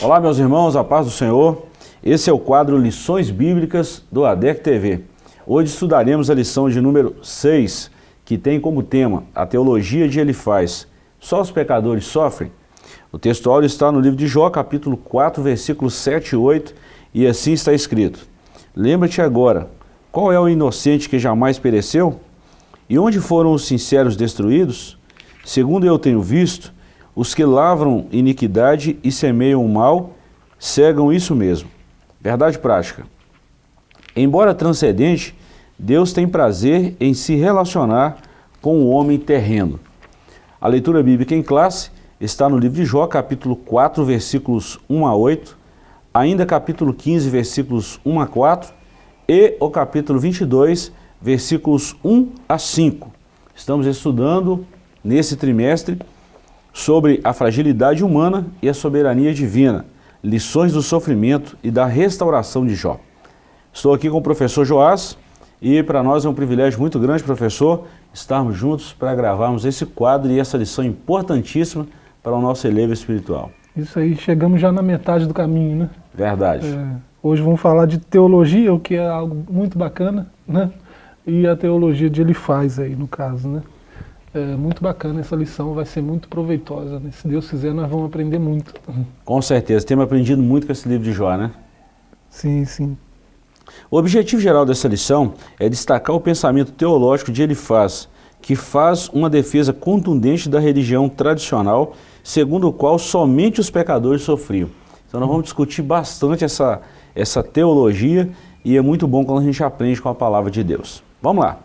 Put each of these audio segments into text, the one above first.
Olá meus irmãos, a paz do Senhor. Esse é o quadro Lições Bíblicas do ADEC TV. Hoje estudaremos a lição de número 6, que tem como tema a teologia de Elifaz. Só os pecadores sofrem? O textual está no livro de Jó, capítulo 4, versículos 7 e 8, e assim está escrito. Lembra-te agora, qual é o inocente que jamais pereceu? E onde foram os sinceros destruídos? Segundo eu tenho visto, os que lavram iniquidade e semeiam o mal, cegam isso mesmo. Verdade prática. Embora transcendente, Deus tem prazer em se relacionar com o homem terreno. A leitura bíblica em classe está no livro de Jó, capítulo 4, versículos 1 a 8, ainda capítulo 15, versículos 1 a 4 e o capítulo 22, versículos 1 a 5. Estamos estudando nesse trimestre sobre a fragilidade humana e a soberania divina, lições do sofrimento e da restauração de Jó. Estou aqui com o professor Joás e para nós é um privilégio muito grande, professor, estarmos juntos para gravarmos esse quadro e essa lição importantíssima para o nosso elevo espiritual. Isso aí, chegamos já na metade do caminho, né? Verdade. É, hoje vamos falar de teologia, o que é algo muito bacana, né? E a teologia de Elifaz aí, no caso, né? É muito bacana essa lição, vai ser muito proveitosa. Né? Se Deus quiser, nós vamos aprender muito. Com certeza, temos aprendido muito com esse livro de Jó, né? Sim, sim. O objetivo geral dessa lição é destacar o pensamento teológico de Elifaz, que faz uma defesa contundente da religião tradicional, segundo o qual somente os pecadores sofriam. Então nós vamos discutir bastante essa, essa teologia e é muito bom quando a gente aprende com a palavra de Deus. Vamos lá.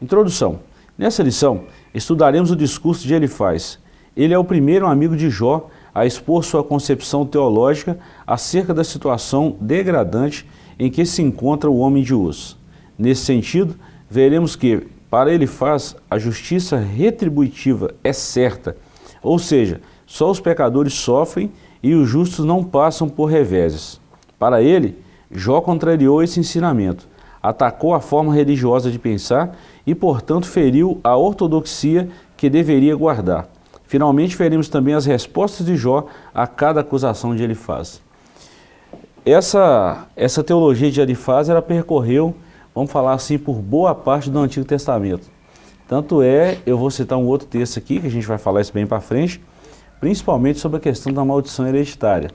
Introdução. Nessa lição, estudaremos o discurso de Elifaz. Ele é o primeiro amigo de Jó a expor sua concepção teológica acerca da situação degradante em que se encontra o homem de uso. Nesse sentido, veremos que, para Elifaz, a justiça retributiva é certa, ou seja, só os pecadores sofrem e os justos não passam por reveses. Para ele, Jó contrariou esse ensinamento, atacou a forma religiosa de pensar e, portanto, feriu a ortodoxia que deveria guardar. Finalmente, veremos também as respostas de Jó a cada acusação de Elifaz. Essa, essa teologia de Elifaz, ela percorreu, vamos falar assim, por boa parte do Antigo Testamento. Tanto é, eu vou citar um outro texto aqui, que a gente vai falar isso bem para frente, principalmente sobre a questão da maldição hereditária.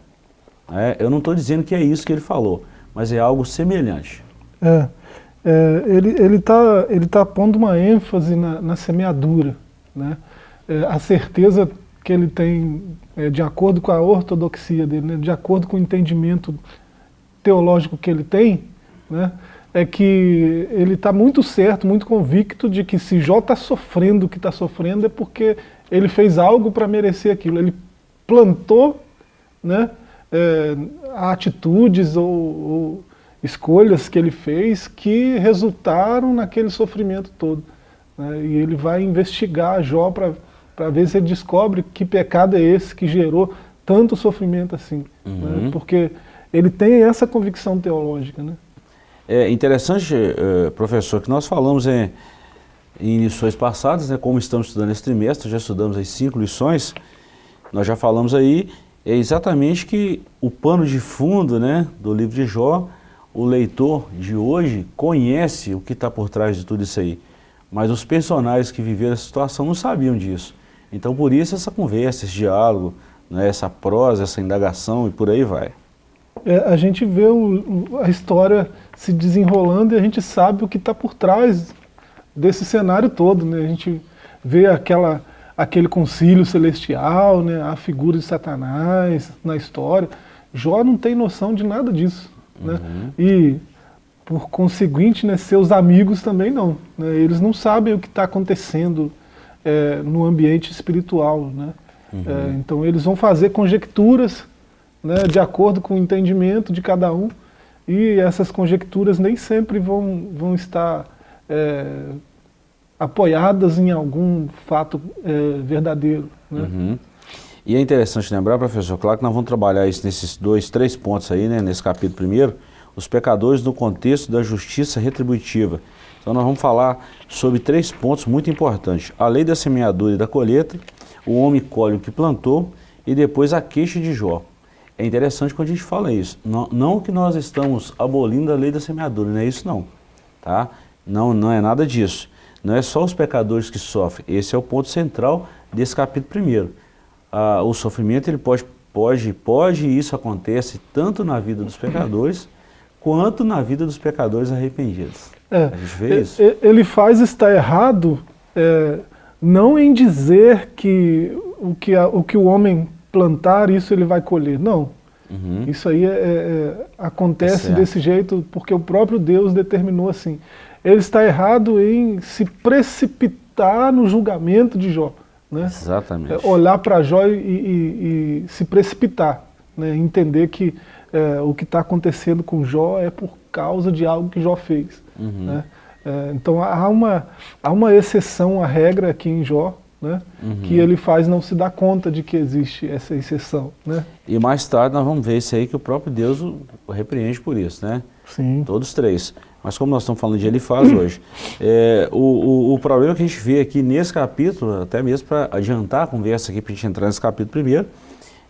É, eu não estou dizendo que é isso que ele falou, mas é algo semelhante. É, é, ele está ele tá, ele tá pondo uma ênfase na, na semeadura, né? É, a certeza que ele tem, é, de acordo com a ortodoxia dele, né? de acordo com o entendimento teológico que ele tem, né? é que ele está muito certo, muito convicto de que se Jó está sofrendo o que está sofrendo é porque ele fez algo para merecer aquilo. Ele plantou né, é, atitudes ou, ou escolhas que ele fez que resultaram naquele sofrimento todo. Né? E ele vai investigar Jó para ver se ele descobre que pecado é esse que gerou tanto sofrimento assim. Né? Uhum. Né? Porque ele tem essa convicção teológica. Né? É interessante, eh, professor, que nós falamos em, em lições passadas, né, como estamos estudando esse trimestre, já estudamos as cinco lições, nós já falamos aí, é exatamente que o pano de fundo né, do livro de Jó o leitor de hoje conhece o que está por trás de tudo isso aí, mas os personagens que viveram essa situação não sabiam disso. Então por isso essa conversa, esse diálogo, né, essa prosa, essa indagação e por aí vai. É, a gente vê o, a história se desenrolando e a gente sabe o que está por trás desse cenário todo. Né? A gente vê aquela, aquele concílio celestial, né? a figura de Satanás na história. Jó não tem noção de nada disso. Né? Uhum. E, por conseguinte, né, seus amigos também não. Né? Eles não sabem o que está acontecendo é, no ambiente espiritual. Né? Uhum. É, então eles vão fazer conjecturas né, de acordo com o entendimento de cada um, e essas conjecturas nem sempre vão, vão estar é, apoiadas em algum fato é, verdadeiro. Né? Uhum. E é interessante lembrar, professor, claro que nós vamos trabalhar isso nesses dois, três pontos aí, né, nesse capítulo primeiro, os pecadores no contexto da justiça retributiva. Então nós vamos falar sobre três pontos muito importantes. A lei da semeadura e da colheita, o homem colhe o que plantou e depois a queixa de Jó. é interessante quando a gente fala isso. Não, não que nós estamos abolindo a lei da semeadura, não é isso não. Tá? Não, não é nada disso. Não é só os pecadores que sofrem. Esse é o ponto central desse capítulo primeiro. Ah, o sofrimento ele pode, pode, pode e isso acontece tanto na vida dos pecadores quanto na vida dos pecadores arrependidos. É, a gente vê isso. Ele faz estar errado é, não em dizer que o que, a, o que o homem plantar, isso ele vai colher. Não. Uhum. Isso aí é, é, é acontece desse jeito porque o próprio Deus determinou assim. Ele está errado em se precipitar no julgamento de Jó. Né? Exatamente. É, olhar para Jó e, e, e, se precipitar. Né? Entender que é, o que está acontecendo com Jó é por causa de algo que Jó fez. Uhum. Né? É, então há uma, há uma exceção à regra aqui em Jó, né, uhum. que ele faz não se dar conta de que existe essa exceção. Né? E mais tarde nós vamos ver isso aí que o próprio Deus o repreende por isso, né? Sim. Todos três. Mas como nós estamos falando de Elifaz hoje, é, o, o, o, problema que a gente vê aqui nesse capítulo, até mesmo para adiantar a conversa aqui, para a gente entrar nesse capítulo primeiro,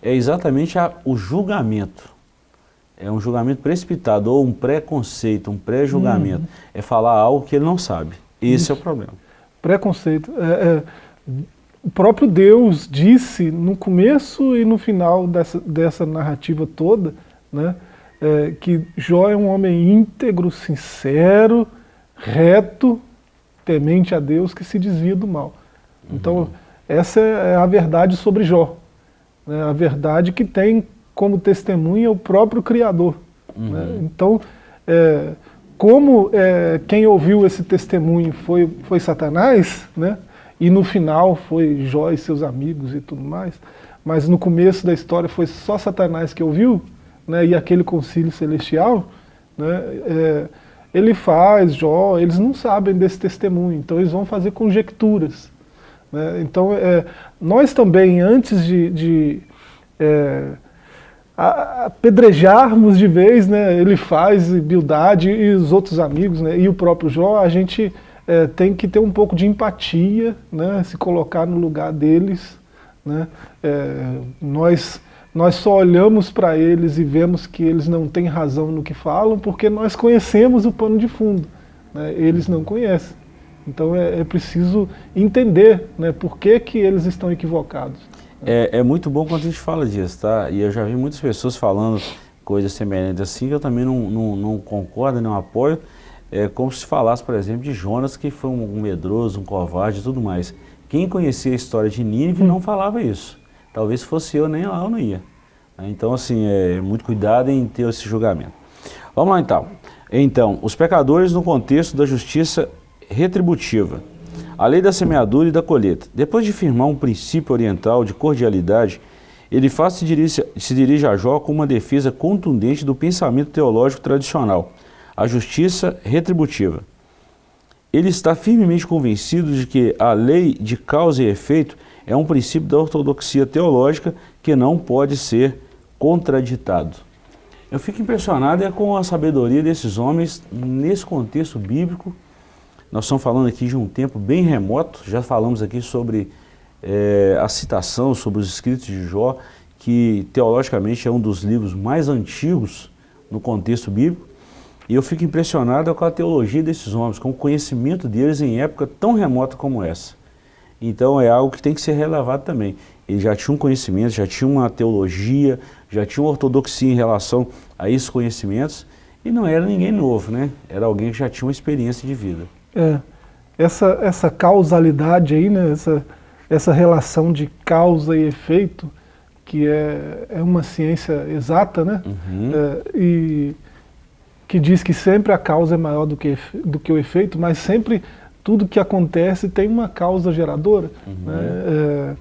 é exatamente a, o julgamento é um julgamento precipitado ou um preconceito, um pré-julgamento. Uhum. É falar algo que ele não sabe. Esse Isso. é o problema. Preconceito. É, é, o próprio Deus disse no começo e no final dessa, dessa narrativa toda, né, é, que Jó é um homem íntegro, sincero, reto, temente a Deus, que se desvia do mal. Uhum. Então, essa é a verdade sobre Jó. Né, a verdade que tem como testemunha o próprio Criador. Uhum. Né? Então, é, como é, quem ouviu esse testemunho foi, foi Satanás, né? e no final foi Jó e seus amigos e tudo mais, mas no começo da história foi só Satanás que ouviu, né? e aquele concílio celestial, né? É, ele faz, Jó, eles não sabem desse testemunho, então eles vão fazer conjecturas. Né? Então, é, nós também, antes de, de é, apedrejarmos de vez, né, ele faz, Bildade e os outros amigos, né, e o próprio Jó, a gente é, tem que ter um pouco de empatia, né, se colocar no lugar deles. Né, é, nós, nós só olhamos para eles e vemos que eles não têm razão no que falam, porque nós conhecemos o pano de fundo, né, eles não conhecem. Então é, é preciso entender né, por que, que eles estão equivocados. É, é, muito bom quando a gente fala disso, tá? E eu já vi muitas pessoas falando coisas semelhantes assim, que eu também não, não, não concordo, não apoio. É como se falasse, por exemplo, de Jonas, que foi um, um medroso, um covarde e tudo mais. Quem conhecia a história de Nínive não falava isso. Talvez fosse eu, nem lá eu não ia. Então, assim, é muito cuidado em ter esse julgamento. Vamos lá, então. Então, os pecadores no contexto da justiça retributiva. A lei da semeadura e da colheita. Depois de firmar um princípio oriental de cordialidade, ele faz se dirige, se dirige a Jó com uma defesa contundente do pensamento teológico tradicional, a justiça retributiva. Ele está firmemente convencido de que a lei de causa e efeito é um princípio da ortodoxia teológica que não pode ser contraditado. Eu fico impressionado é com a sabedoria desses homens nesse contexto bíblico nós estamos falando aqui de um tempo bem remoto, já falamos aqui sobre é, a citação, sobre os escritos de Jó, que teologicamente é um dos livros mais antigos no contexto bíblico, e eu fico impressionado com a teologia desses homens, com o conhecimento deles em época tão remota como essa. Então é algo que tem que ser relevado também. Eles já tinham um conhecimento, já tinham uma teologia, já tinham ortodoxia em relação a esses conhecimentos, e não era ninguém novo, né? Era alguém que já tinha uma experiência de vida. É, essa, essa causalidade aí, né, essa, essa relação de causa e efeito, que é, é uma ciência exata, né? Uhum. É, e que diz que sempre a causa é maior do que, do que o efeito, mas sempre tudo que acontece tem uma causa geradora. Uhum. Né? É,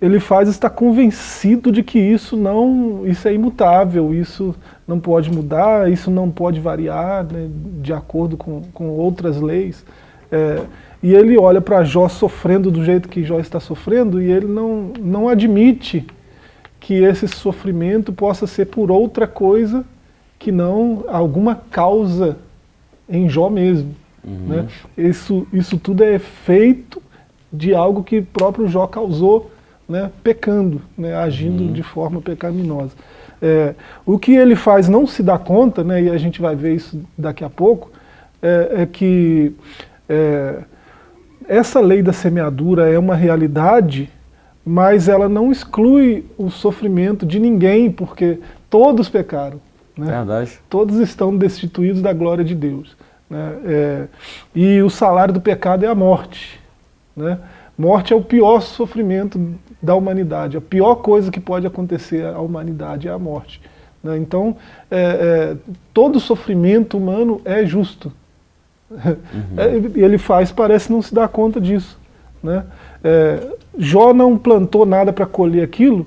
ele faz estar convencido de que isso não, isso é imutável, isso não pode mudar, isso não pode variar né, de acordo com, com outras leis. É, e ele olha para Jó sofrendo do jeito que Jó está sofrendo e ele não, não admite que esse sofrimento possa ser por outra coisa que não alguma causa em Jó mesmo. Uhum. Né? Isso, isso tudo é efeito de algo que próprio Jó causou né, pecando, né, agindo uhum. de forma pecaminosa. É, o que ele faz não se dá conta, né, e a gente vai ver isso daqui a pouco, é, é que é, essa lei da semeadura é uma realidade, mas ela não exclui o sofrimento de ninguém, porque todos pecaram. Né? Verdade. Todos estão destituídos da glória de Deus. Né? É, e o salário do pecado é a morte. Né? Morte é o pior sofrimento da humanidade. A pior coisa que pode acontecer à humanidade é a morte. Né? Então, é, é, todo sofrimento humano é justo. Uhum. É, ele faz, parece não se dar conta disso. Né? É, Jó não plantou nada para colher aquilo,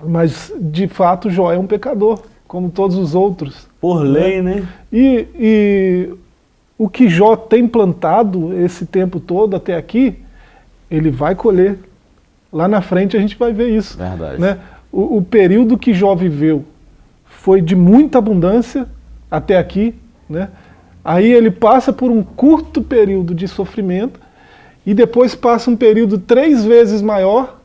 mas de fato Jó é um pecador como todos os outros. Por né? lei, né? né? E, e o que Jó tem plantado esse tempo todo até aqui, ele vai colher. Lá na frente a gente vai ver isso. Verdade. Né? O, o período que Jó viveu foi de muita abundância até aqui, né? Aí ele passa por um curto período de sofrimento e depois passa um período três vezes maior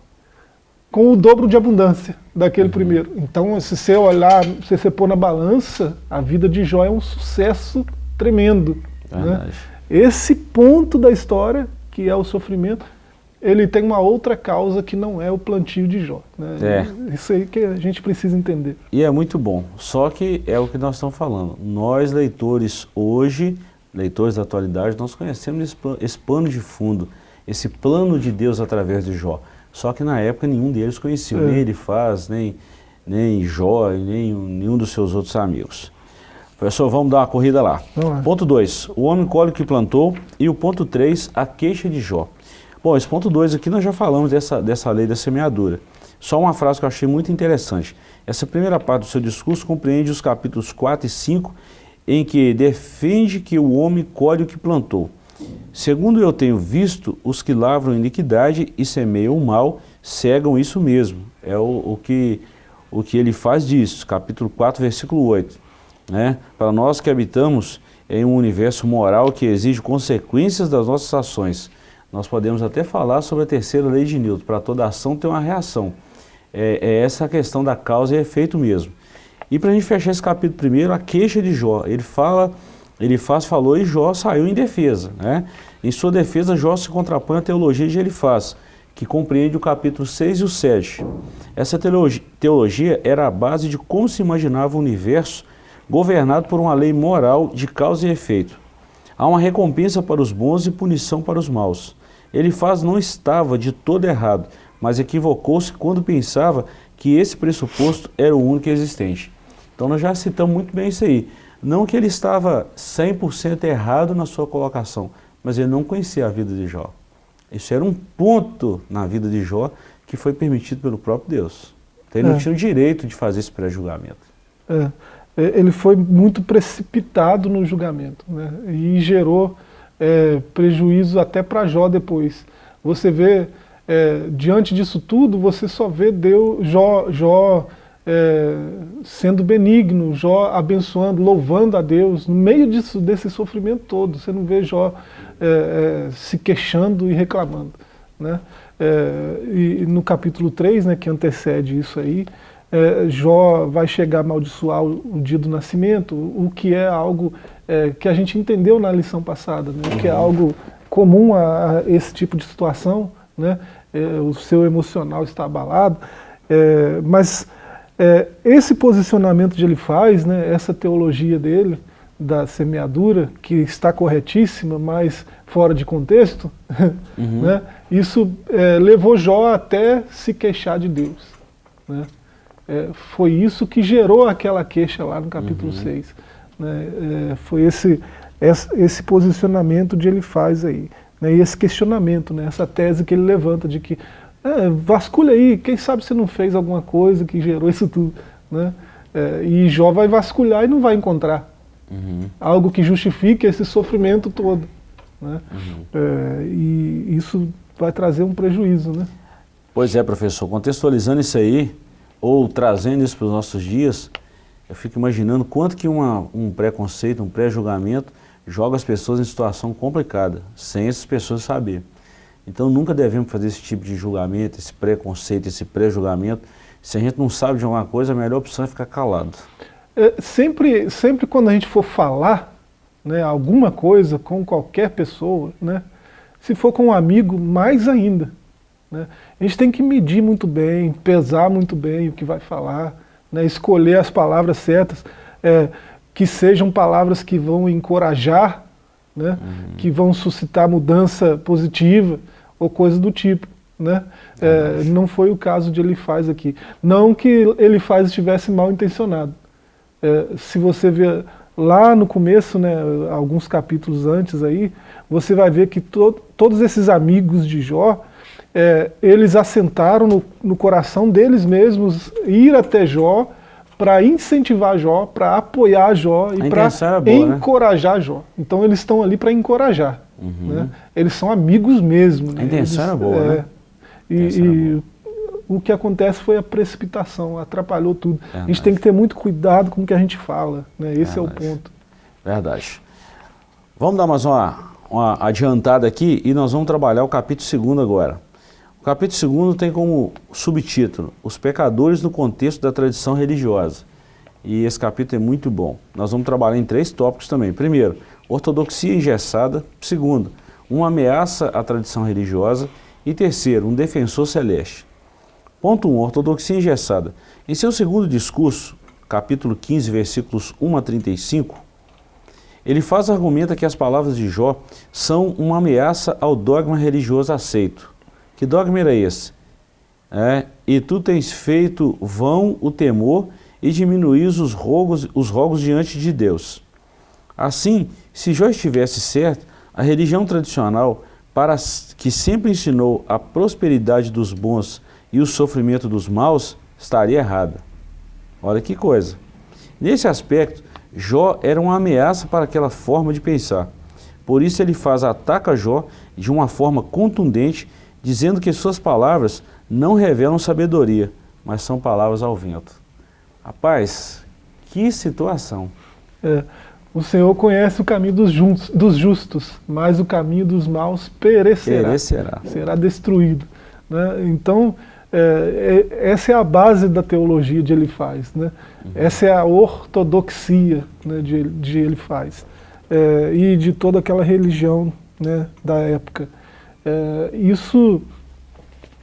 com o dobro de abundância daquele uhum. primeiro. Então, se você olhar, se você pôr na balança, a vida de Jó é um sucesso tremendo. Né? Esse ponto da história, que é o sofrimento, ele tem uma outra causa que não é o plantio de Jó. Né? É. Isso aí que a gente precisa entender. E é muito bom, só que é o que nós estamos falando. Nós, leitores, hoje, leitores da atualidade, nós conhecemos esse, esse pano de fundo, esse plano de Deus através de Jó. Só que na época nenhum deles conhecia, é. nem ele faz, nem, nem Jó, nem nenhum dos seus outros amigos. Professor, vamos dar uma corrida lá. Ponto 2, o homem colhe o que plantou. E o ponto 3, a queixa de Jó. Bom, esse ponto 2 aqui nós já falamos dessa, dessa lei da semeadura. Só uma frase que eu achei muito interessante. Essa primeira parte do seu discurso compreende os capítulos 4 e 5, em que defende que o homem colhe o que plantou. Segundo eu tenho visto, os que lavram iniquidade e semeiam o mal, cegam isso mesmo. É o, o, que, o que ele faz disso, capítulo 4, versículo 8. Né? Para nós que habitamos em um universo moral que exige consequências das nossas ações, nós podemos até falar sobre a terceira lei de Newton, para toda ação ter uma reação. É, é essa a questão da causa e efeito mesmo. E para a gente fechar esse capítulo primeiro, a queixa de Jó, ele fala ele faz falou e Jó saiu em defesa. Né? Em sua defesa, Jó se contrapõe à teologia de Elifaz, que compreende o capítulo 6 e o 7. Essa teologia era a base de como se imaginava o universo governado por uma lei moral de causa e efeito. Há uma recompensa para os bons e punição para os maus. Elifaz não estava de todo errado, mas equivocou-se quando pensava que esse pressuposto era o único existente. Então nós já citamos muito bem isso aí. Não que ele estava 100% errado na sua colocação, mas ele não conhecia a vida de Jó. Isso era um ponto na vida de Jó que foi permitido pelo próprio Deus. Então ele é. não tinha o direito de fazer esse pré-julgamento. É. é. Ele foi muito precipitado no julgamento né? e gerou é, prejuízo até para Jó depois. Você vê, é, diante disso tudo, você só vê Deus, Jó, Jó é, sendo benigno, Jó abençoando, louvando a Deus, no meio disso, desse sofrimento todo. Você não vê Jó é, é, se queixando e reclamando. Né? E no capítulo 3, né, que antecede isso aí, é, Jó vai chegar a amaldiçoar o, dia do nascimento, o que é algo é, que a gente entendeu na lição passada, né, que é algo comum a, a esse tipo de situação, né, o seu emocional está abalado, mas é, esse posicionamento que ele faz, né, essa teologia dele, da semeadura, que está corretíssima, mas fora de contexto, uhum. né, isso é, levou Jó até se queixar de Deus. Né? É, foi isso que gerou aquela queixa lá no capítulo uhum. 6. Né? É, foi esse, esse posicionamento de ele faz aí. Né? E esse questionamento, né? essa tese que ele levanta de que é, vasculha aí, quem sabe você não fez alguma coisa que gerou isso tudo. Né? É, e Jó vai vasculhar e não vai encontrar uhum. algo que justifique esse sofrimento todo. Né? Uhum. É, e isso vai trazer um prejuízo. Né? Pois é, professor, contextualizando isso aí, ou trazendo isso para os nossos dias, eu fico imaginando quanto que uma, um preconceito, um pré-julgamento joga as pessoas em situação complicada, sem essas pessoas saber. Então nunca devemos fazer esse tipo de julgamento, esse preconceito, esse pré-julgamento. Se a gente não sabe de alguma coisa, a melhor opção é ficar calado. É, sempre, sempre quando a gente for falar né, alguma coisa com qualquer pessoa, né, se for com um amigo, mais ainda. Né, a gente tem que medir muito bem, pesar muito bem o que vai falar, né, escolher as palavras certas, é, que sejam palavras que vão encorajar, né, uhum. que vão suscitar mudança positiva ou coisa do tipo. Né? É, não foi o caso de ele faz aqui. Não que ele faz estivesse mal intencionado. É, se você ver lá no começo, né, alguns capítulos antes aí, você vai ver que to todos esses amigos de Jó, é, eles assentaram no, no, coração deles mesmos ir até Jó para incentivar Jó, para apoiar Jó e para né? encorajar né? Jó. Então eles estão ali para encorajar. Uhum. Né? Eles são amigos mesmo. Né? A intenção eles, era boa, é, né? E, e o que acontece foi a precipitação, atrapalhou tudo. Verdade. A gente tem que ter muito cuidado com o que a gente fala, né? esse Verdade. é o ponto. Verdade. Vamos dar mais uma, uma adiantada aqui e nós vamos trabalhar o capítulo 2 agora. O capítulo 2 tem como subtítulo Os pecadores no contexto da tradição religiosa. E esse capítulo é muito bom. Nós vamos trabalhar em três tópicos também. Primeiro, ortodoxia engessada. Segundo, uma ameaça à tradição religiosa. E terceiro, um defensor celeste. Ponto 1. Um, ortodoxia engessada. Em seu segundo discurso, capítulo 15, versículos 1 a 35, ele faz argumenta que as palavras de Jó são uma ameaça ao dogma religioso aceito. Que dogma era esse? É, e tu tens feito vão o temor e diminuís os rogos, os rogos diante de Deus. Assim, se Jó estivesse certo, a religião tradicional, para que sempre ensinou a prosperidade dos bons e o sofrimento dos maus, estaria errada. Olha que coisa. Nesse aspecto, Jó era uma ameaça para aquela forma de pensar. Por isso ele faz ataca Jó de uma forma contundente dizendo que suas palavras não revelam sabedoria, mas são palavras ao vento. Rapaz, que situação. É, o Senhor conhece o caminho dos, juntos, dos, justos, mas o caminho dos maus perecerá. perecerá. Será destruído. Né? Então, é, é, essa é a base da teologia de Elifaz. Né? Uhum. Essa é a ortodoxia né, de, de Elifaz. É, e de toda aquela religião né, da época. É, isso,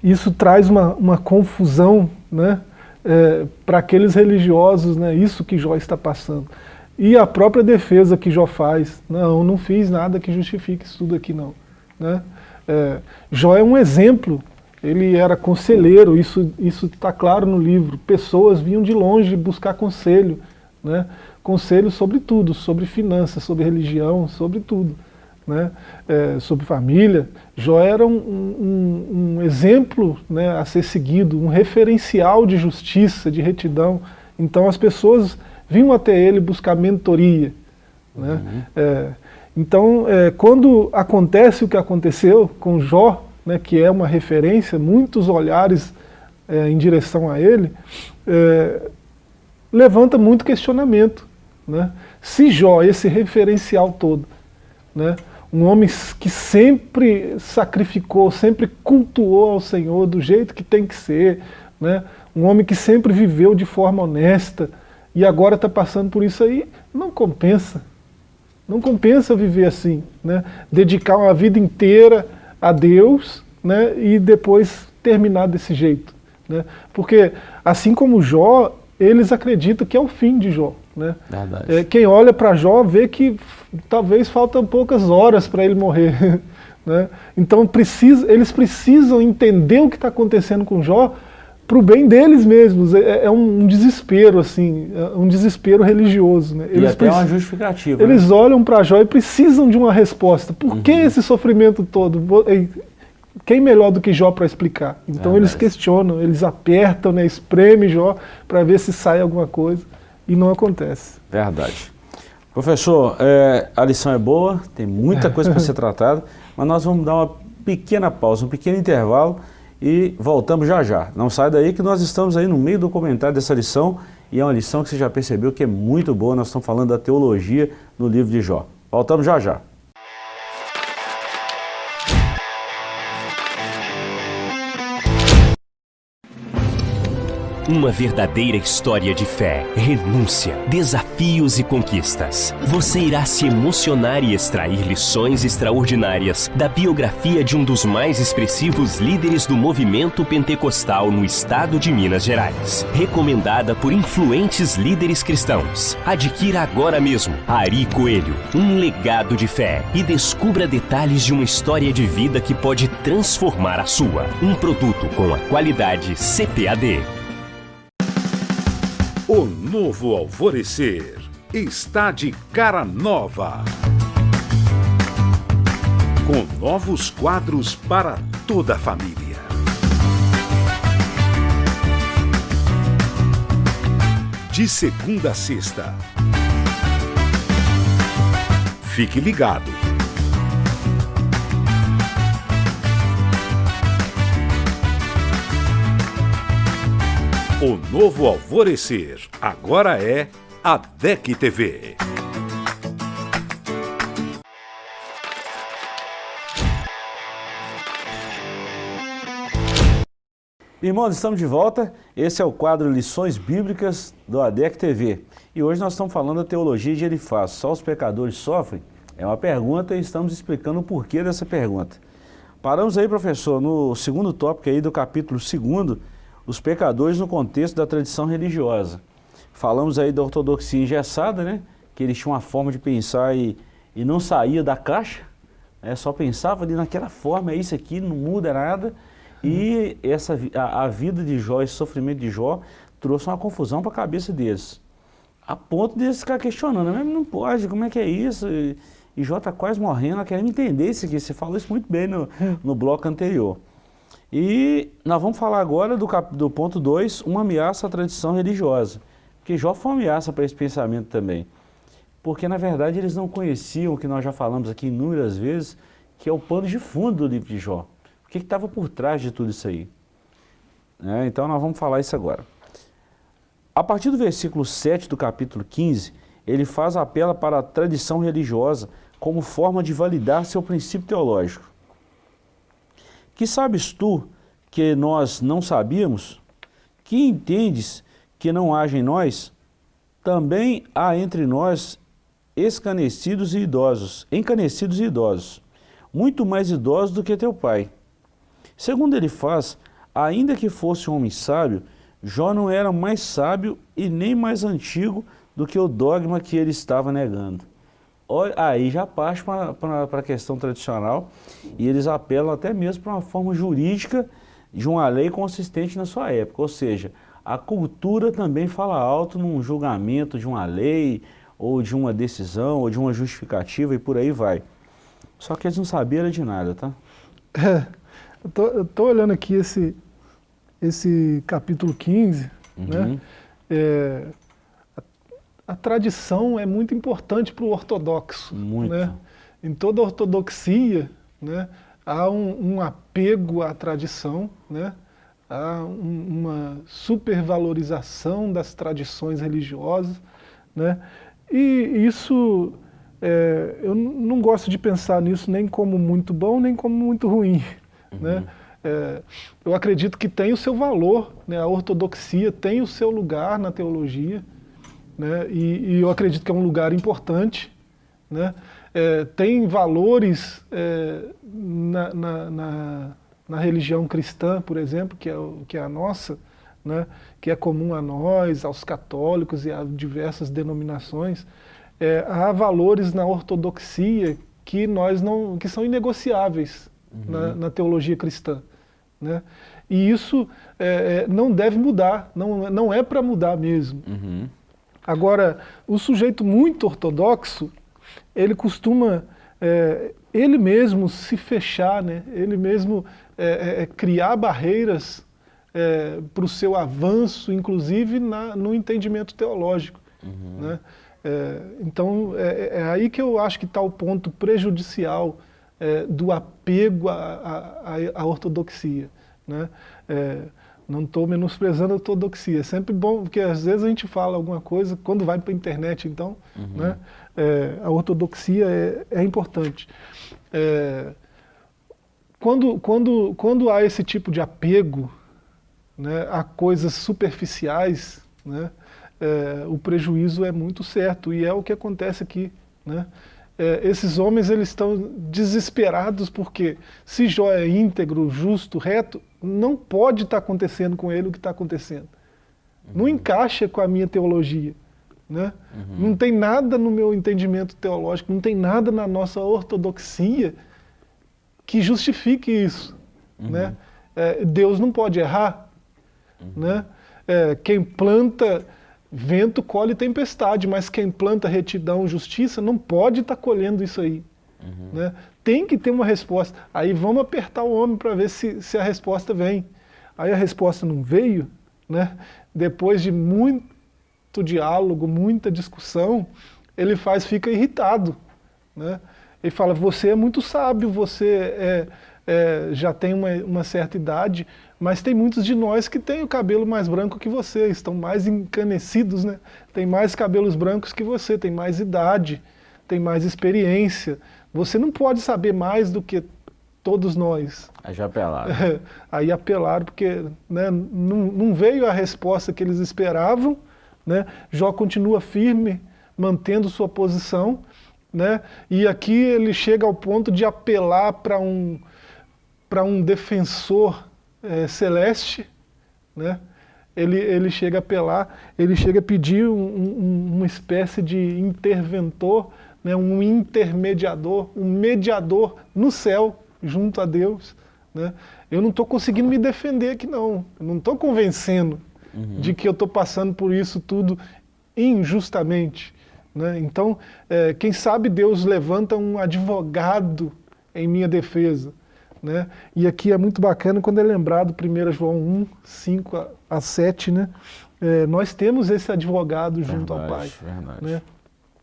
isso traz uma, uma confusão né, é, para aqueles religiosos, né, isso que Jó está passando. E a própria defesa que Jó faz, não, não fiz nada que justifique isso tudo aqui não. Né? É, Jó é um exemplo, ele era conselheiro, isso está claro no livro, pessoas vinham de longe buscar conselho, né? conselho sobre tudo, sobre finanças, sobre religião, sobre tudo né, é, sobre família, Jó era um, um, um, exemplo né, a ser seguido, um referencial de justiça, de retidão. Então as pessoas vinham até ele buscar mentoria. Né? Uhum. É, então, é, quando acontece o que aconteceu com Jó, né, que é uma referência, muitos olhares é, em direção a ele, é, levanta muito questionamento. Né? Se Jó, esse referencial todo, né, um homem que sempre sacrificou, sempre cultuou ao Senhor do jeito que tem que ser, né? um homem que sempre viveu de forma honesta e agora está passando por isso aí, não compensa. Não compensa viver assim, né? dedicar uma vida inteira a Deus né? e depois terminar desse jeito. Né? Porque assim como Jó, eles acreditam que é o fim de Jó. Né? É, quem olha para Jó vê que talvez faltam poucas horas para ele morrer. né? Então precisa, eles precisam entender o que está acontecendo com Jó para o bem deles mesmos. É, é, um desespero, assim, é um desespero religioso. Né? Eles e até uma justificativa. Eles né? olham para Jó e precisam de uma resposta. Por uhum. que esse sofrimento todo? Quem melhor do que Jó para explicar? Então eles questionam, eles apertam, né, espremem Jó para ver se sai alguma coisa e não acontece. Verdade. Professor, é, a lição é boa, tem muita coisa para ser tratada, mas nós vamos dar uma pequena pausa, um pequeno intervalo e voltamos já já. Não sai daí que nós estamos aí no meio do comentário dessa lição e é uma lição que você já percebeu que é muito boa, nós estamos falando da teologia no livro de Jó. Voltamos já já. Uma verdadeira história de fé, renúncia, desafios e conquistas. Você irá se emocionar e extrair lições extraordinárias da biografia de um dos mais expressivos líderes do movimento pentecostal no estado de Minas Gerais. Recomendada por influentes líderes cristãos. Adquira agora mesmo Ari Coelho, um legado de fé e descubra detalhes de uma história de vida que pode transformar a sua. Um produto com a qualidade CPAD. O novo alvorecer está de cara nova. Com novos quadros para toda a família. De segunda a sexta. Fique ligado. O novo alvorecer agora é a DEC TV. Irmãos, estamos de volta. Esse é o quadro Lições Bíblicas do ADEC TV. E hoje nós estamos falando da teologia de Elifaz. Só os pecadores sofrem? É uma pergunta e estamos explicando o porquê dessa pergunta. Paramos aí, professor, no segundo tópico aí do capítulo 2 os pecadores no contexto da tradição religiosa. Falamos aí da ortodoxia engessada, né? que eles tinham uma forma de pensar e, e não saía da caixa, né? só pensava ali naquela forma, é isso aqui, não muda nada. E essa, a, a vida de Jó, esse sofrimento de Jó, trouxe uma confusão para a cabeça deles. A ponto de eles ficar questionando, mas não pode, como é que é isso? E, e Jó está quase morrendo, querendo entender isso aqui. Você falou isso muito bem no, no bloco anterior. E nós vamos falar agora do, cap, do ponto 2, uma ameaça à tradição religiosa. Porque Jó foi uma ameaça para esse pensamento também. Porque, na verdade, eles não conheciam o que nós já falamos aqui inúmeras vezes, que é o pano de fundo do livro de Jó. O que estava por trás de tudo isso aí? É, então, nós vamos falar isso agora. A partir do versículo 7 do capítulo 15, ele faz apelo para a tradição religiosa como forma de validar seu princípio teológico. Que sabes tu que nós não sabíamos? Que entendes que não haja em nós? Também há entre nós escanecidos e idosos, encanecidos e idosos, muito mais idosos do que teu pai. Segundo ele faz, ainda que fosse um homem sábio, Jó não era mais sábio e nem mais antigo do que o dogma que ele estava negando aí já parte para a questão tradicional e eles apelam até mesmo para uma forma jurídica de uma lei consistente na sua época. Ou seja, a cultura também fala alto num julgamento de uma lei ou de uma decisão ou de uma justificativa e por aí vai. Só que eles não sabiam de nada, tá? É, eu tô, eu tô olhando aqui esse, esse capítulo 15, uhum. né? É, a tradição é muito importante para o ortodoxo. Muito. Né? Em toda ortodoxia, né, há um, um, apego à tradição, né? há um, uma supervalorização das tradições religiosas. Né? E isso, é, eu não gosto de pensar nisso nem como muito bom, nem como muito ruim. Uhum. Né? É, eu acredito que tem o seu valor, né? a ortodoxia tem o seu lugar na teologia, né? E, e, eu acredito que é um lugar importante, né? É, tem valores é, na, na, na, na, religião cristã, por exemplo, que é, que é a nossa, né? que é comum a nós, aos católicos e a diversas denominações, é, há valores na ortodoxia que, nós não, que são inegociáveis uhum. na, na, teologia cristã. Né? E isso é, é não deve mudar, não, não é para mudar mesmo. Uhum. Agora, o sujeito muito ortodoxo, ele costuma, é, ele mesmo se fechar, né? ele mesmo é, é, é criar barreiras é, para o seu avanço, inclusive na, no entendimento teológico. Uhum. Né? É, então, é, aí que eu acho que está o ponto prejudicial do apego à, à, à ortodoxia. Né? Não estou menosprezando a ortodoxia. É sempre bom, porque às vezes a gente fala alguma coisa, quando vai para a internet, então, uhum. né, é, a ortodoxia é, é importante. É, quando, quando, quando há esse tipo de apego né, a coisas superficiais, né, é, o prejuízo é muito certo, e é o que acontece aqui. Né? É, esses homens eles estão desesperados porque se Jó é íntegro, justo, reto, não pode estar tá acontecendo com ele o que está acontecendo. Uhum. Não encaixa com a minha teologia. Né? Uhum. Não tem nada no meu entendimento teológico, não tem nada na nossa ortodoxia que justifique isso. Uhum. Né? É, Deus não pode errar. Uhum. Né? É, quem planta vento colhe tempestade, mas quem planta retidão, justiça, não pode estar tá colhendo isso aí. Uhum. Né? Tem que ter uma resposta. Aí vamos apertar o homem para ver se, se a resposta vem. Aí a resposta não veio, né? depois de muito diálogo, muita discussão, ele faz, fica irritado. Né? Ele fala, você é muito sábio, você é, é, já tem uma, uma, certa idade, mas tem muitos de nós que têm o cabelo mais branco que você, estão mais encanecidos, né? tem mais cabelos brancos que você, tem mais idade, tem mais experiência. Você não pode saber mais do que todos nós. Aí já apelaram. Aí apelaram porque né, não, não veio a resposta que eles esperavam, né? Jó continua firme, mantendo sua posição, né? e aqui ele chega ao ponto de apelar para um, um defensor é, celeste, né? ele, ele chega a apelar, ele chega a pedir um, um, uma espécie de interventor, né? um intermediador, um mediador no céu, junto a Deus. Né? Eu não estou conseguindo me defender aqui não, eu não estou convencendo uhum. de que eu estou passando por isso tudo injustamente. Né? Então, é, quem sabe Deus levanta um advogado em minha defesa. Né? E aqui é muito bacana quando é lembrado 1 João 1, 5 a 7, né? É, nós temos esse advogado junto verdade, ao Pai. Verdade. Né?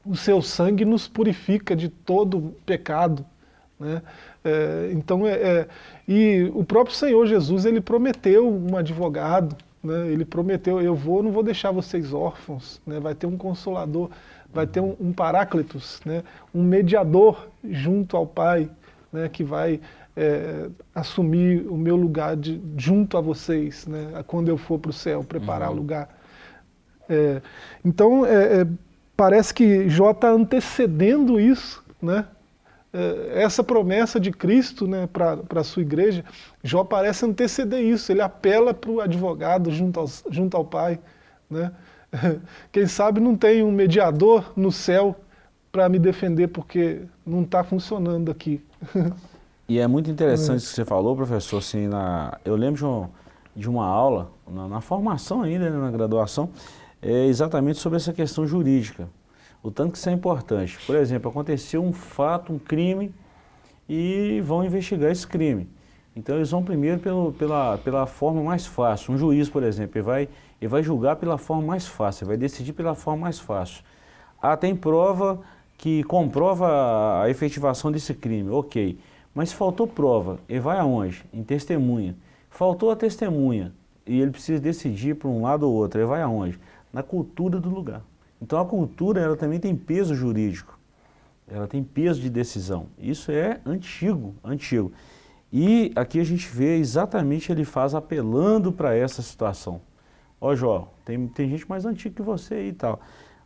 O seu sangue nos purifica de todo pecado. Né? É, então, é, é, e o próprio Senhor Jesus, ele prometeu um advogado, né? Ele prometeu, eu vou, não vou deixar vocês órfãos, né? vai ter um consolador, vai ter um, um paráclitos, né? um mediador junto ao Pai, né? que vai é, assumir o meu lugar de, junto a vocês, né? quando eu for para o céu, preparar uhum. o lugar. É, então, é, é parece que Jó está antecedendo isso, né? É, essa promessa de Cristo né, para a sua igreja, Jó parece anteceder isso, ele apela para o advogado junto, aos, junto ao Pai. Né? Quem sabe não tem um mediador no céu para me defender, porque não está funcionando aqui. E é muito interessante é. o que você falou, professor, assim, na, eu lembro de, um, de uma aula, na, na formação ainda, né, na graduação, é exatamente sobre essa questão jurídica o tanto que isso é importante. Por exemplo, aconteceu um fato, um crime, e vão investigar esse crime. Então eles vão primeiro pelo, pela, pela forma mais fácil. Um juiz, por exemplo, ele vai, ele vai julgar pela forma mais fácil, ele vai decidir pela forma mais fácil. Ah, tem prova que comprova a efetivação desse crime, ok. Mas faltou prova, ele vai aonde? Em testemunha. Faltou a testemunha e ele precisa decidir por um lado ou outro, ele vai aonde? Na cultura do lugar. Então a cultura ela também tem peso jurídico, ela tem peso de decisão. Isso é antigo, antigo. E aqui a gente vê exatamente ele faz apelando para essa situação. Ó oh, Jó, tem, tem gente mais antiga que você e tal.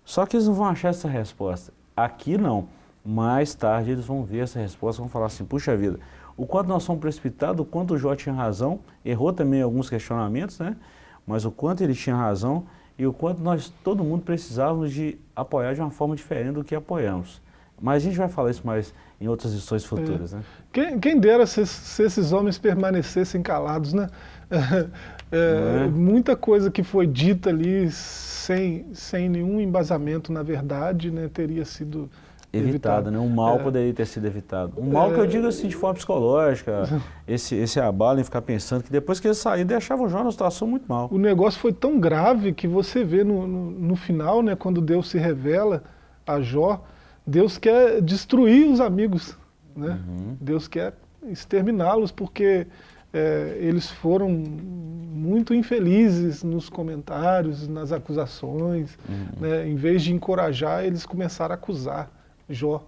Só que eles não vão achar essa resposta. Aqui não. Mais tarde eles vão ver essa resposta, vão falar assim, puxa vida, o quanto nós somos precipitados, o quanto o Jó tinha razão, errou também alguns questionamentos, né? Mas o quanto ele tinha razão, e o quanto nós, todo mundo, precisávamos de apoiar de uma forma diferente do que apoiamos. Mas a gente vai falar isso mais em outras lições futuras. É. Né? Quem, quem dera se, se, esses homens permanecessem calados, né? É, é, muita coisa que foi dita ali sem, sem nenhum embasamento na verdade, né, teria sido evitado, né? Um mal é. poderia ter sido evitado. Um mal é. que eu digo assim de forma psicológica, esse, esse abalo em ficar pensando que depois que ele saiu, deixava o Jó numa situação muito mal. O negócio foi tão grave que você vê no, no, no final, né, quando Deus se revela a Jó, Deus quer destruir os amigos, né? Uhum. Deus quer exterminá-los porque é, eles foram muito infelizes nos comentários, nas acusações, uhum. né? em vez de encorajar, eles começaram a acusar. Jó.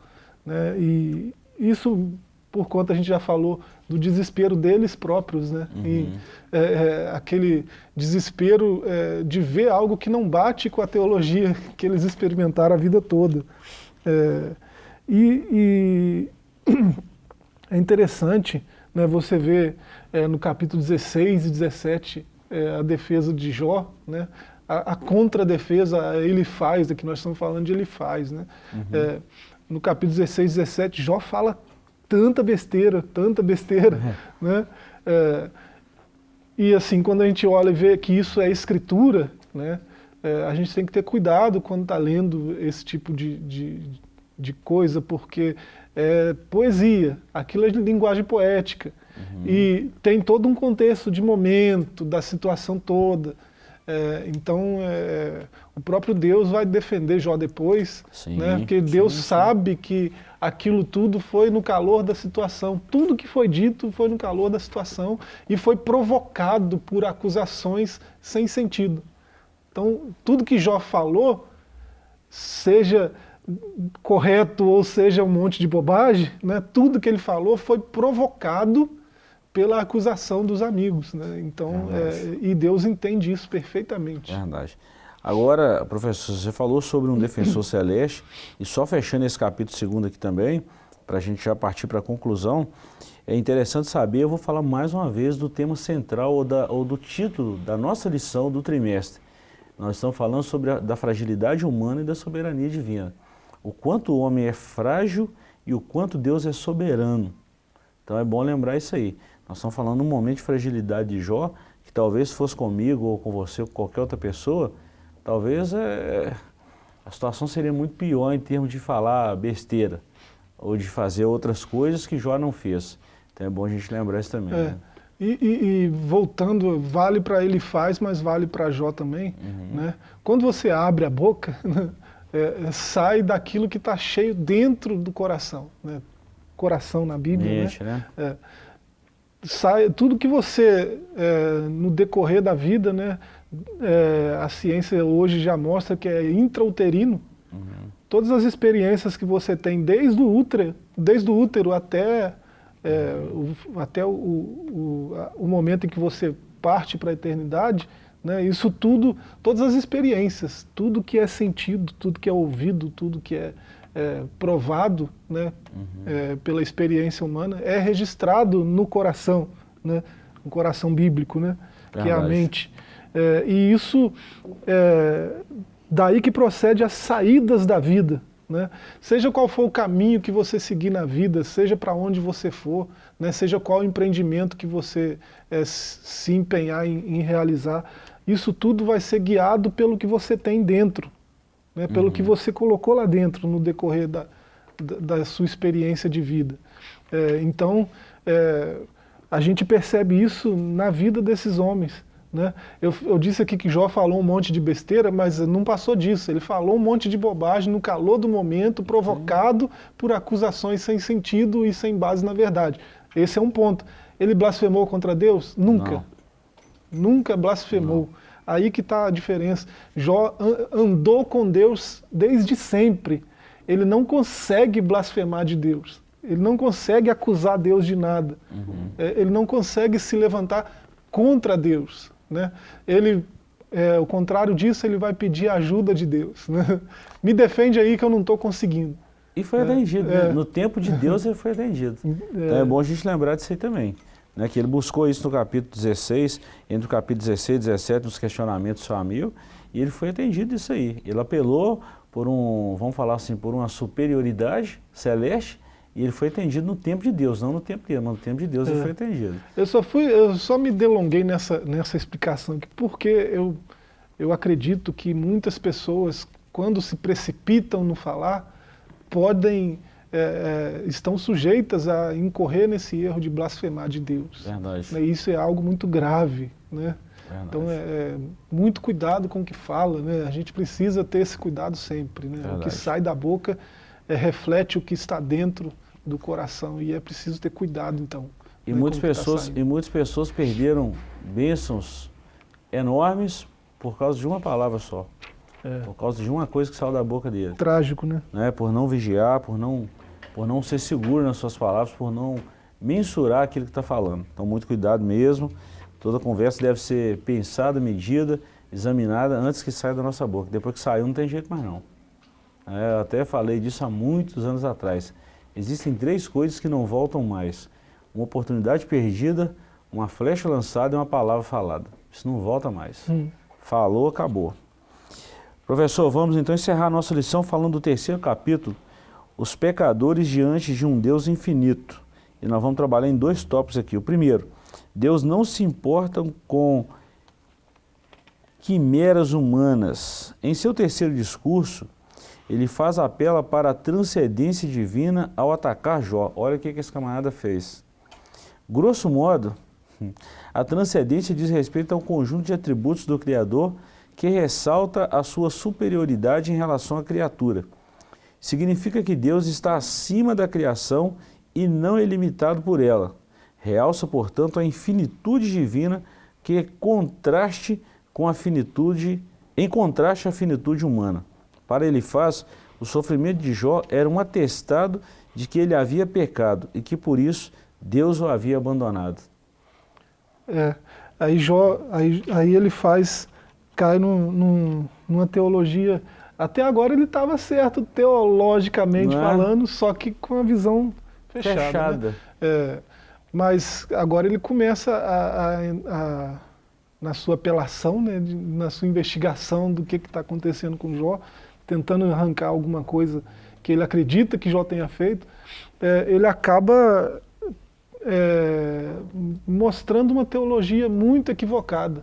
Né? E isso por conta, a gente já falou, do desespero deles próprios, né? Uhum. E, é, é, aquele desespero é, de ver algo que não bate com a teologia que eles experimentaram a vida toda. É, e, e é interessante né, você ver é, no capítulo 16 e 17 é, a defesa de Jó, né? a, a contradefesa ele faz, que nós estamos falando de ele faz. Né? Uhum. No capítulo 16 e 17, Jó fala tanta besteira, tanta besteira, uhum. né? É, e assim, quando a gente olha e vê que isso é escritura, né? É, a gente tem que ter cuidado quando está lendo esse tipo de, de, de, coisa, porque é poesia, aquilo é linguagem poética, uhum. e tem todo um contexto de momento, da situação toda, é, então, é, o próprio Deus vai defender Jó depois, sim, né? porque Deus sim, sabe que aquilo tudo foi no calor da situação. Tudo que foi dito foi no calor da situação e foi provocado por acusações sem sentido. Então, tudo que Jó falou, seja correto ou seja um monte de bobagem, né? tudo que ele falou foi provocado pela acusação dos amigos. Né? Então, é, e Deus entende isso perfeitamente. Verdade. Agora, professor, você falou sobre um defensor celeste, e só fechando esse capítulo segundo aqui também, para a gente já partir para a conclusão, é interessante saber, eu vou falar mais uma vez do tema central ou, da, ou do título da nossa lição do trimestre. Nós estamos falando sobre a da fragilidade humana e da soberania divina. O quanto o homem é frágil e o quanto Deus é soberano. Então é bom lembrar isso aí. Nós estamos falando de um momento de fragilidade de Jó, que talvez fosse comigo ou com você ou com qualquer outra pessoa, talvez é, a situação seria muito pior em termos de falar besteira ou de fazer outras coisas que Jó não fez. Então é bom a gente lembrar isso também. É. Né? E, e, e, voltando, vale para ele faz, mas vale para Jó também. Uhum. Né? Quando você abre a boca, é, sai daquilo que está cheio dentro do coração. Né? Coração na Bíblia. Né? né? É sai, tudo que você, é, no decorrer da vida, né, é, a ciência hoje já mostra que é intrauterino, uhum. todas as experiências que você tem desde o útero, desde o útero até, é, o, até o, o, o, momento em que você parte para a eternidade, né, isso tudo, todas as experiências, tudo que é sentido, tudo que é ouvido, tudo que é é, provado né, uhum. é, pela experiência humana, é registrado no coração, né, no coração bíblico, né, que é a mente. É, e isso, é, daí que procede as saídas da vida. Né? Seja qual for o caminho que você seguir na vida, seja para onde você for, né? seja qual o empreendimento que você é, se empenhar em, em realizar, isso tudo vai ser guiado pelo que você tem dentro, né, pelo uhum. que você colocou lá dentro no decorrer da, da, da sua experiência de vida. É, então, é, a gente percebe isso na vida desses homens. Né? Eu, eu, disse aqui que Jó falou um monte de besteira, mas não passou disso. Ele falou um monte de bobagem no calor do momento, provocado Sim. por acusações sem sentido e sem base na verdade. Esse é um ponto. Ele blasfemou contra Deus? Nunca. Não. Nunca blasfemou. Não. Aí que está a diferença. Jó andou com Deus desde sempre. Ele não consegue blasfemar de Deus. Ele não consegue acusar Deus de nada. Uhum. É, ele não consegue se levantar contra Deus. Né? Ele, é, o contrário disso, ele vai pedir a ajuda de Deus. Né? Me defende aí que eu não estou conseguindo. E foi é, atendido. Né? É, no tempo de Deus ele foi atendido. É. Então é bom a gente lembrar disso aí também né, que ele buscou isso no capítulo 16, entre o capítulo 16 e 17, nos questionamentos família, e ele foi atendido isso aí. Ele apelou por um, vamos falar assim, por uma superioridade celeste, e ele foi atendido no tempo de Deus, não no tempo dele, mas no tempo de Deus é. ele foi atendido. Eu só, fui, eu só me delonguei nessa, nessa explicação aqui, porque eu, eu acredito que muitas pessoas, quando se precipitam no falar, podem é, é, estão sujeitas a incorrer nesse erro de blasfemar de Deus. Verdade. Né? Isso é algo muito grave. Né? Então é, é, muito cuidado com o que fala, né? a gente precisa ter esse cuidado sempre. Né? O que sai da boca é, reflete o que está dentro do coração e é preciso ter cuidado então. E, né, muitas, tá pessoas, tá e muitas pessoas perderam bênçãos enormes por causa de uma palavra só. É. Por causa de uma coisa que saiu da boca dele. Trágico, né? né? Por não vigiar, por não por não ser seguro nas suas palavras, por não mensurar aquilo que está falando. Então, muito cuidado mesmo. Toda conversa deve ser pensada, medida, examinada antes que saia da nossa boca. Depois que saiu, não tem jeito mais não. É, eu até falei disso há muitos anos atrás. Existem três coisas que não voltam mais. Uma oportunidade perdida, uma flecha lançada e uma palavra falada. Isso não volta mais. Hum. Falou, acabou. Professor, vamos então encerrar a nossa lição falando do terceiro capítulo, os pecadores diante de um Deus infinito. E nós vamos trabalhar em dois tópicos aqui. O primeiro, Deus não se importa com quimeras humanas. Em seu terceiro discurso, ele faz apelo para a transcendência divina ao atacar Jó. Olha o que, que esse camarada fez. Grosso modo, a transcendência diz respeito ao conjunto de atributos do Criador que ressalta a sua superioridade em relação à criatura. Significa que Deus está acima da criação e não é limitado por ela. Realça, portanto, a infinitude divina que é contraste com a finitude, em contraste à finitude humana. Para ele faz, o sofrimento de Jó era um atestado de que ele havia pecado e que por isso Deus o havia abandonado. É, aí Jó, aí, aí ele faz, cai num, num, numa teologia, até agora ele estava certo teologicamente é? falando, só que com a visão fechada. Né? fechada. Né? É, mas agora ele começa a, a, a na sua apelação, né, de, na sua investigação do que está acontecendo com Jó, tentando arrancar alguma coisa que ele acredita que Jó tenha feito, é, ele acaba é, mostrando uma teologia muito equivocada,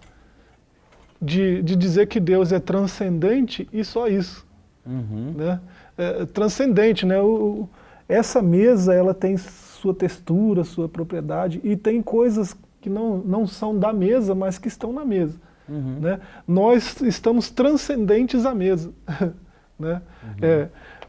de, de dizer que Deus é transcendente e só isso. Uhum. Né? É, transcendente, né? O, essa mesa ela tem sua textura, sua propriedade, e tem coisas que não, não são da mesa, mas que estão na mesa. Uhum. Né? Nós estamos transcendentes à mesa. né? Uhum. É,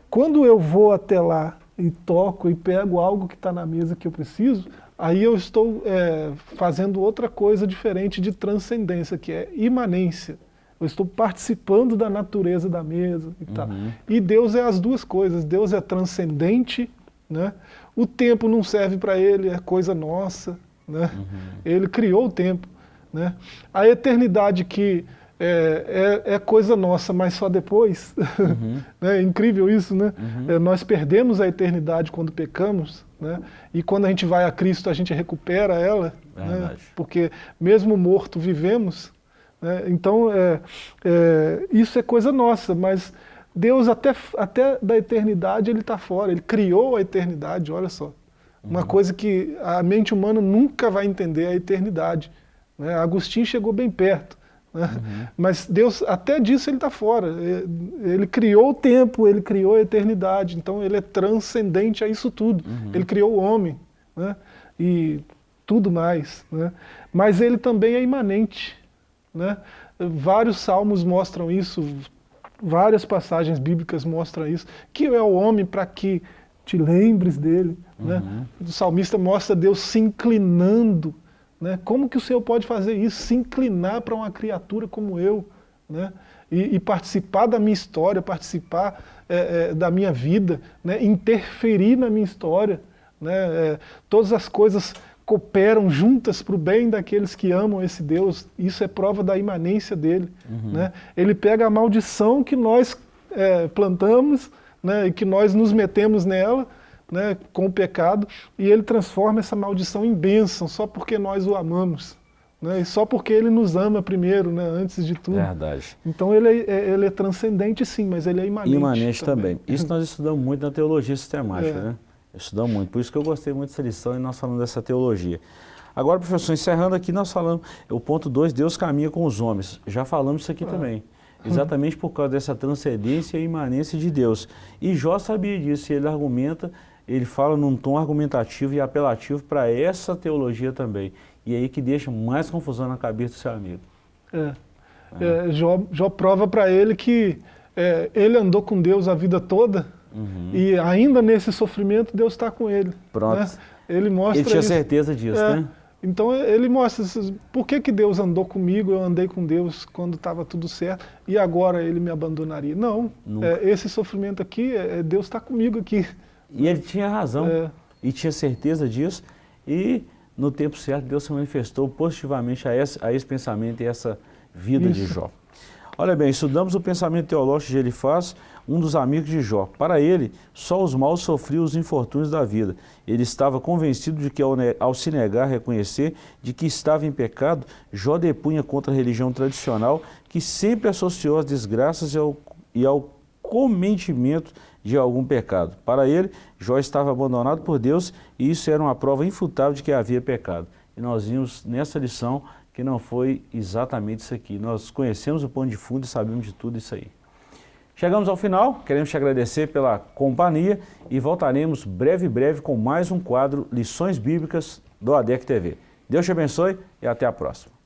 quando eu vou até lá e toco e pego algo que está na mesa que eu preciso, aí eu estou é, fazendo outra coisa diferente de transcendência, que é imanência. Eu estou participando da natureza da mesa e tal. Uhum. E Deus é as duas coisas. Deus é transcendente, né? o tempo não serve para ele, é coisa nossa. Né? Uhum. Ele criou o tempo. Né? A eternidade que é, é, é, coisa nossa, mas só depois. Uhum. é incrível isso, né? Uhum. É, nós perdemos a eternidade quando pecamos, né? e quando a gente vai a Cristo a gente recupera ela, né? porque mesmo morto vivemos. Né? Então, é, é, isso é coisa nossa, mas Deus até, até da eternidade ele está fora, ele criou a eternidade, olha só. Uma uhum. coisa que a mente humana nunca vai entender, a eternidade. Né? Agostinho chegou bem perto. Uhum. Mas Deus, até disso ele está fora. Ele criou o tempo, ele criou a eternidade, então ele é transcendente a isso tudo. Uhum. Ele criou o homem né? e tudo mais. Né? Mas ele também é imanente. Né? Vários salmos mostram isso, várias passagens bíblicas mostram isso. Que é o homem para que te lembres dele. Né? Uhum. Né? O salmista mostra Deus se inclinando né? Como que o Senhor pode fazer isso? Se inclinar para uma criatura como eu, né? E, e, participar da minha história, participar é, é, da minha vida, né? interferir na minha história. Né? É, todas as coisas cooperam juntas para o bem daqueles que amam esse Deus. Isso é prova da imanência dele. Uhum. Né? Ele pega a maldição que nós é, plantamos né, e que nós nos metemos nela, né, com o pecado, e ele transforma essa maldição em bênção, só porque nós o amamos. Né, e só porque ele nos ama primeiro, né, antes de tudo. Verdade. Então ele é, é ele é transcendente sim, mas ele é imanente Imanente também. também. Isso nós estudamos muito na teologia sistemática, é. né? Estudamos muito, por isso que eu gostei muito dessa lição e nós falamos dessa teologia. Agora, professor, encerrando aqui, nós falamos, o ponto 2, Deus caminha com os homens. Já falamos isso aqui ah. também. Exatamente por causa dessa transcendência e imanência de Deus. E Jó sabia disso, e ele argumenta ele fala num tom argumentativo e apelativo para essa teologia também. E aí que deixa mais confusão na cabeça do seu amigo. É. É. Jó, Jó prova para ele que é, ele andou com Deus a vida toda uhum. e ainda nesse sofrimento Deus está com ele. Pronto. Né? Ele mostra Ele tinha isso. certeza disso, é. né? Então ele mostra por que, que Deus andou comigo, eu andei com Deus quando estava tudo certo, e agora ele me abandonaria. Não, é, esse sofrimento aqui, é, Deus está comigo aqui. E ele tinha razão, é. e tinha certeza disso, e no tempo certo Deus se manifestou positivamente a esse, a esse pensamento e essa vida Isso. de Jó. Olha bem, estudamos o pensamento teológico de Elifaz, um dos amigos de Jó. Para ele, só os maus sofriam os infortúnios da vida. Ele estava convencido de que ao, ao se negar a reconhecer de que estava em pecado, Jó depunha contra a religião tradicional que sempre associou as desgraças e ao, e ao cometimento de algum pecado. Para ele, Jó estava abandonado por Deus e isso era uma prova infutável de que havia pecado. E nós vimos nessa lição que não foi exatamente isso aqui. Nós conhecemos o pano de fundo e sabemos de tudo isso aí. Chegamos ao final, queremos te agradecer pela companhia e voltaremos breve breve com mais um quadro Lições Bíblicas do ADEC TV. Deus te abençoe e até a próxima.